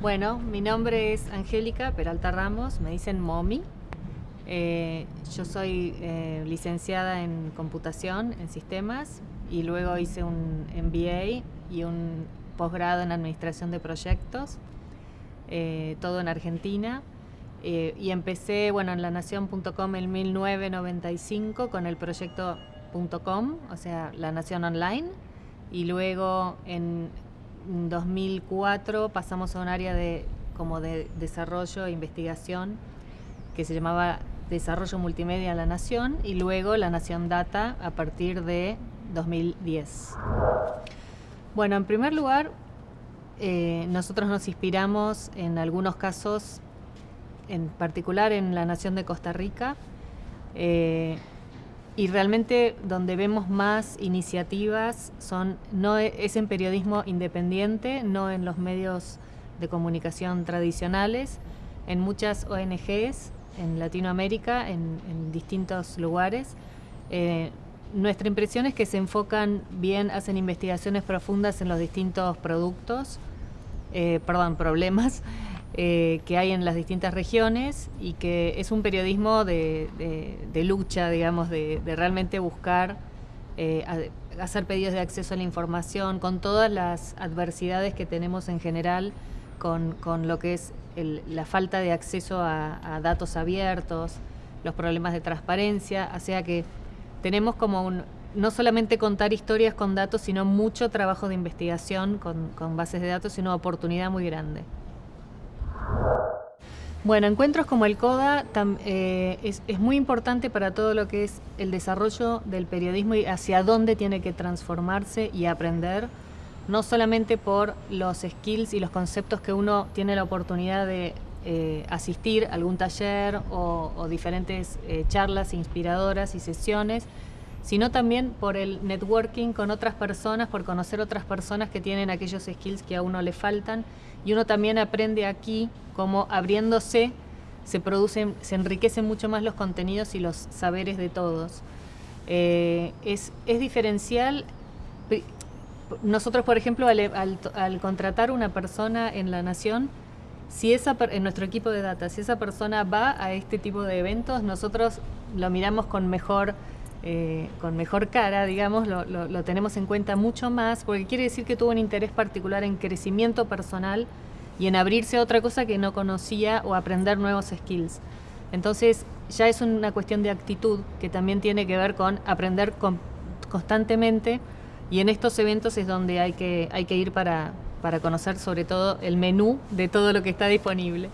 Bueno, mi nombre es Angélica Peralta Ramos, me dicen Momi. Eh, yo soy eh, licenciada en computación, en sistemas, y luego hice un MBA y un posgrado en administración de proyectos, eh, todo en Argentina. y empecé bueno, en lanación.com en 1995 con el proyecto .com, o sea, La Nación Online, y luego en 2004 pasamos a un área de, como de desarrollo e investigación que se llamaba Desarrollo Multimedia La Nación y luego La Nación Data a partir de 2010. Bueno, en primer lugar, eh, nosotros nos inspiramos en algunos casos, en particular en la Nación de Costa Rica, eh, y realmente donde vemos más iniciativas son no e, es en periodismo independiente, no en los medios de comunicación tradicionales, en muchas ONGs en Latinoamérica, en, distintos lugares. Eh, nuestra impresión es que se enfocan bien, hacen investigaciones profundas en los distintos productos, eh, perdón, problemas eh, que hay en las distintas regiones y que es un periodismo de, lucha, digamos, de, realmente buscar eh, hacer pedidos de acceso a la información con todas las adversidades que tenemos en general con, lo que es la falta de acceso a, datos abiertos, los problemas de transparencia, o sea que tenemos como un, no solamente contar historias con datos, sino mucho trabajo de investigación con, con bases de datos y una oportunidad muy grande. Bueno, encuentros como el CODA eh, es, muy importante para todo lo que es el desarrollo del periodismo y hacia dónde tiene que transformarse y aprender, no solamente por los skills y los conceptos que uno tiene la oportunidad de eh, asistir a algún taller o, diferentes eh, charlas inspiradoras y sesiones, sino también por el networking con otras personas, por conocer otras personas que tienen aquellos skills que a uno le faltan y uno también aprende aquí cómo abriéndose se producen, se enriquecen mucho más los contenidos y los saberes de todos. Eh, es, es, diferencial. Nosotros, por ejemplo, al, contratar una persona en la Nación, si esa, en nuestro equipo de data, si esa persona va a este tipo de eventos, nosotros lo miramos con mejor eh, con mejor cara, digamos, lo, tenemos en cuenta mucho más, porque quiere decir que tuvo un interés particular en crecimiento personal y en abrirse a otra cosa que no conocía o aprender nuevos skills. Entonces, ya es una cuestión de actitud que también tiene que ver con aprender constantemente y en estos eventos es donde hay que, hay que ir para, para conocer sobre todo el menú de todo lo que está disponible.